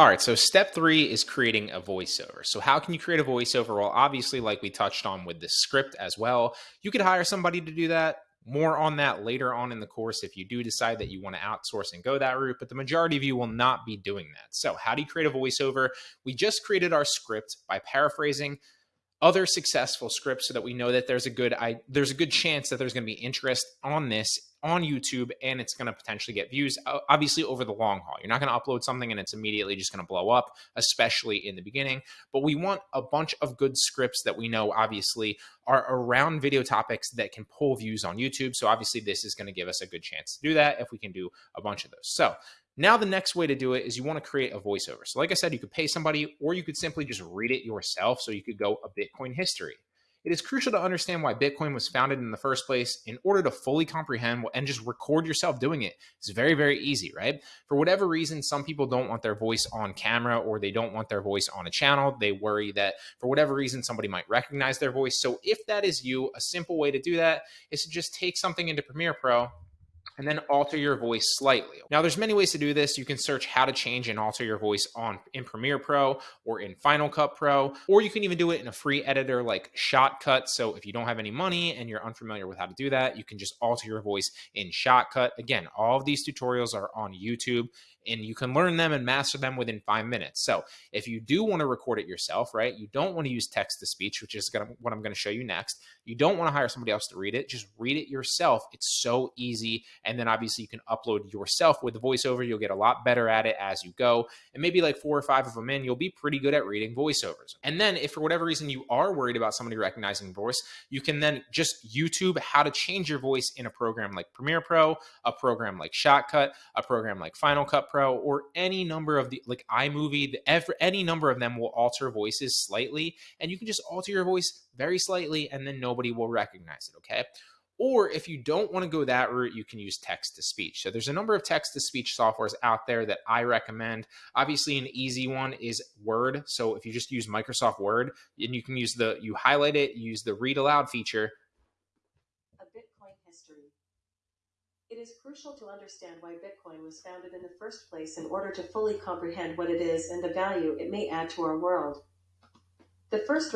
All right, so step three is creating a voiceover. So, how can you create a voiceover? Well, obviously, like we touched on with the script as well, you could hire somebody to do that. More on that later on in the course if you do decide that you want to outsource and go that route, but the majority of you will not be doing that. So, how do you create a voiceover? We just created our script by paraphrasing other successful scripts so that we know that there's a good I, there's a good chance that there's going to be interest on this on YouTube and it's going to potentially get views obviously over the long haul. You're not going to upload something and it's immediately just going to blow up especially in the beginning, but we want a bunch of good scripts that we know obviously are around video topics that can pull views on YouTube. So obviously this is going to give us a good chance to do that if we can do a bunch of those. So now, the next way to do it is you want to create a voiceover. So, like I said, you could pay somebody or you could simply just read it yourself. So, you could go a Bitcoin history. It is crucial to understand why Bitcoin was founded in the first place in order to fully comprehend and just record yourself doing it. It's very, very easy, right? For whatever reason, some people don't want their voice on camera or they don't want their voice on a channel. They worry that for whatever reason, somebody might recognize their voice. So, if that is you, a simple way to do that is to just take something into Premiere Pro and then alter your voice slightly. Now there's many ways to do this. You can search how to change and alter your voice on in Premiere Pro or in Final Cut Pro, or you can even do it in a free editor like Shotcut. So if you don't have any money and you're unfamiliar with how to do that, you can just alter your voice in Shotcut. Again, all of these tutorials are on YouTube and you can learn them and master them within five minutes. So if you do want to record it yourself, right, you don't want to use text to speech, which is gonna, what I'm going to show you next. You don't want to hire somebody else to read it. Just read it yourself. It's so easy. And then obviously you can upload yourself with the voiceover. You'll get a lot better at it as you go. And maybe like four or five of them in, you'll be pretty good at reading voiceovers. And then if for whatever reason you are worried about somebody recognizing voice, you can then just YouTube how to change your voice in a program like Premiere Pro, a program like Shotcut, a program like Final Cut Pro or any number of the like iMovie, the, every, any number of them will alter voices slightly, and you can just alter your voice very slightly, and then nobody will recognize it. Okay. Or if you don't want to go that route, you can use text to speech. So there's a number of text to speech softwares out there that I recommend. Obviously, an easy one is Word. So if you just use Microsoft Word, and you can use the you highlight it, use the read aloud feature, It is crucial to understand why Bitcoin was founded in the first place in order to fully comprehend what it is and the value it may add to our world. The first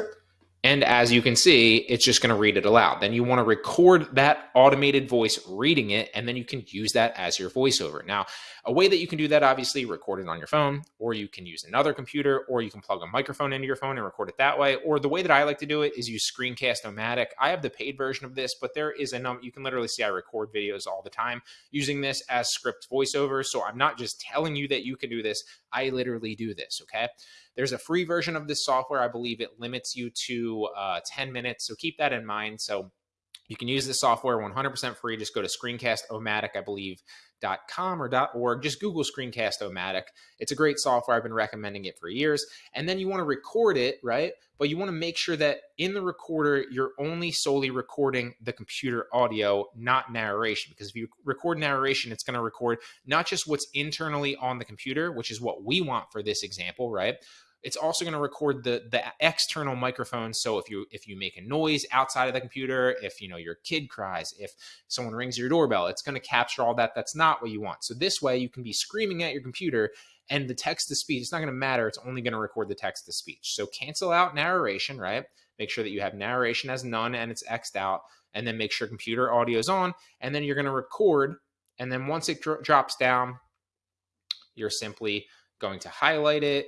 and as you can see, it's just going to read it aloud. Then you want to record that automated voice reading it, and then you can use that as your voiceover. Now, a way that you can do that, obviously, record it on your phone, or you can use another computer, or you can plug a microphone into your phone and record it that way. Or the way that I like to do it is use Screencast-O-Matic. I have the paid version of this, but there is a number, you can literally see I record videos all the time using this as script voiceover. So I'm not just telling you that you can do this, I literally do this, okay? There's a free version of this software. I believe it limits you to uh, 10 minutes. So keep that in mind. So you can use this software 100% free. Just go to Screencast-O-Matic, I believe, dot .com or dot .org. Just Google Screencast-O-Matic. It's a great software. I've been recommending it for years. And then you want to record it, right? But you want to make sure that in the recorder, you're only solely recording the computer audio, not narration. Because if you record narration, it's going to record not just what's internally on the computer, which is what we want for this example, right? It's also going to record the the external microphone. So if you if you make a noise outside of the computer, if you know your kid cries, if someone rings your doorbell, it's going to capture all that. That's not what you want. So this way, you can be screaming at your computer, and the text to speech. It's not going to matter. It's only going to record the text to speech. So cancel out narration, right? Make sure that you have narration as none and it's xed out, and then make sure computer audio is on, and then you're going to record. And then once it dro drops down, you're simply going to highlight it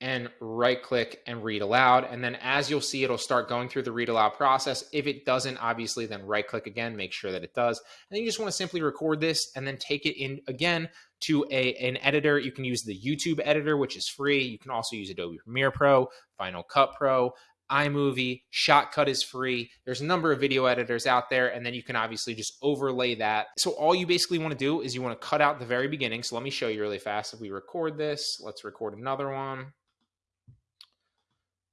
and right click and read aloud. And then as you'll see, it'll start going through the read aloud process. If it doesn't, obviously, then right click again, make sure that it does. And then you just want to simply record this and then take it in again to a, an editor. You can use the YouTube editor, which is free. You can also use Adobe Premiere Pro, Final Cut Pro, iMovie, Shotcut is free. There's a number of video editors out there, and then you can obviously just overlay that. So all you basically want to do is you want to cut out the very beginning. So let me show you really fast. If we record this, let's record another one.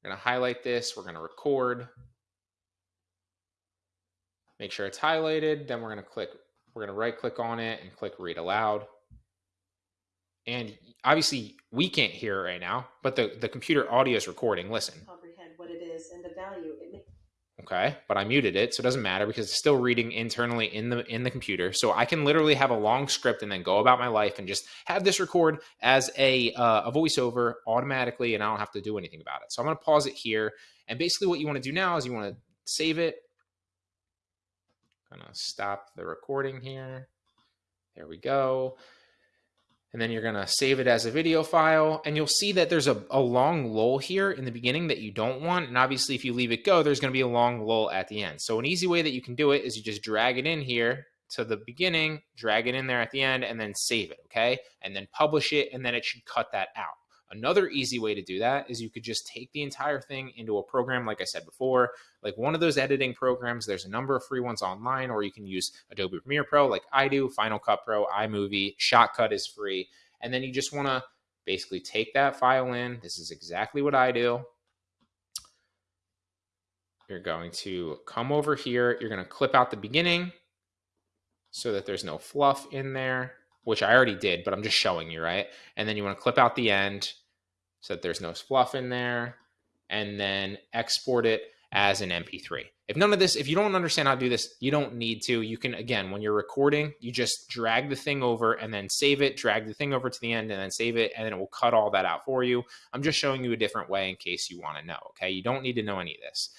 We're going to highlight this. We're going to record. Make sure it's highlighted. Then we're going to click, we're going to right click on it and click read aloud. And obviously we can't hear it right now, but the, the computer audio is recording. Listen. Comprehend what it is and the value okay but i muted it so it doesn't matter because it's still reading internally in the in the computer. So i can literally have a long script and then go about my life and just have this record as a uh, a voiceover automatically and i don't have to do anything about it. So i'm going to pause it here and basically what you want to do now is you want to save it. I'm gonna stop the recording here. There we go and then you're going to save it as a video file and you'll see that there's a, a, long lull here in the beginning that you don't want and obviously if you leave it go there's going to be a long lull at the end. So an easy way that you can do it is you just drag it in here to the beginning drag it in there at the end and then save it okay? And then publish it and then it should cut that out Another easy way to do that is you could just take the entire thing into a program, like I said before, like one of those editing programs. There's a number of free ones online, or you can use Adobe Premiere Pro, like I do, Final Cut Pro, iMovie, Shotcut is free. And then you just want to basically take that file in. This is exactly what I do. You're going to come over here. You're going to clip out the beginning so that there's no fluff in there, which I already did, but I'm just showing you, right? And then you want to clip out the end so that there's no fluff in there, and then export it as an MP3. If none of this, if you don't understand how to do this, you don't need to. You can, again, when you're recording, you just drag the thing over and then save it, drag the thing over to the end and then save it, and then it will cut all that out for you. I'm just showing you a different way in case you want to know, okay? You don't need to know any of this.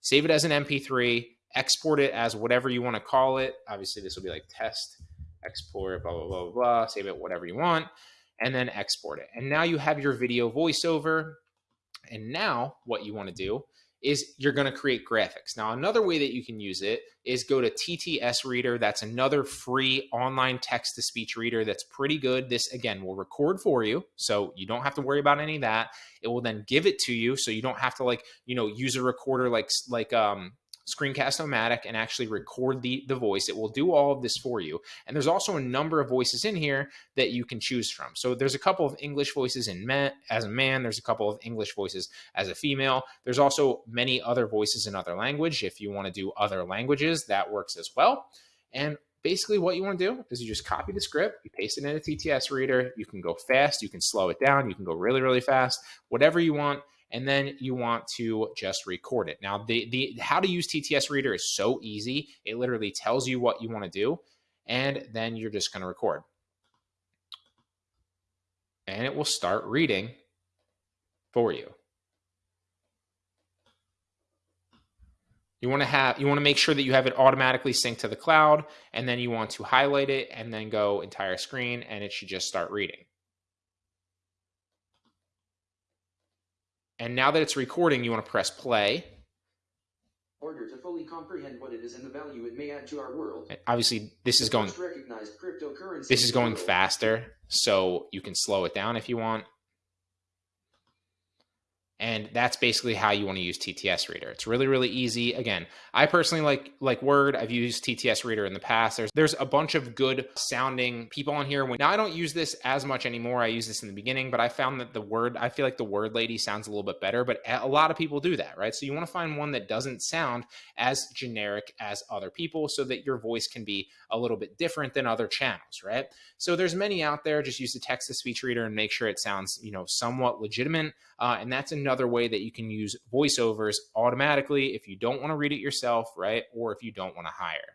Save it as an MP3, export it as whatever you want to call it. Obviously, this will be like test, export, blah, blah, blah, blah, save it whatever you want and then export it. And now you have your video voiceover. And now what you want to do is you're going to create graphics. Now, another way that you can use it is go to TTS Reader. That's another free online text to speech reader that's pretty good. This, again, will record for you. So you don't have to worry about any of that. It will then give it to you. So you don't have to like, you know, use a recorder like, like, um, Screencast-O-Matic and actually record the, the voice. It will do all of this for you. And there's also a number of voices in here that you can choose from. So there's a couple of English voices in man, as a man. There's a couple of English voices as a female. There's also many other voices in other language. If you want to do other languages, that works as well. And basically what you want to do is you just copy the script, you paste it in a TTS reader. You can go fast, you can slow it down, you can go really, really fast, whatever you want and then you want to just record it. Now, the, the how to use TTS Reader is so easy. It literally tells you what you want to do, and then you're just going to record. And it will start reading for you. You want to have you want to make sure that you have it automatically synced to the cloud and then you want to highlight it and then go entire screen and it should just start reading. And now that it's recording, you want to press play. Order to fully comprehend what it is and the value it may add to our world. And obviously, this is going. This is going faster, so you can slow it down if you want. And that's basically how you want to use TTS Reader. It's really, really easy. Again, I personally like like Word. I've used TTS Reader in the past. There's there's a bunch of good sounding people on here. Now I don't use this as much anymore. I use this in the beginning, but I found that the Word, I feel like the Word Lady sounds a little bit better. But a lot of people do that, right? So you want to find one that doesn't sound as generic as other people, so that your voice can be a little bit different than other channels, right? So there's many out there. Just use the text to speech reader and make sure it sounds, you know, somewhat legitimate. Uh, and that's another way that you can use voiceovers automatically if you don't want to read it yourself, right? Or if you don't want to hire.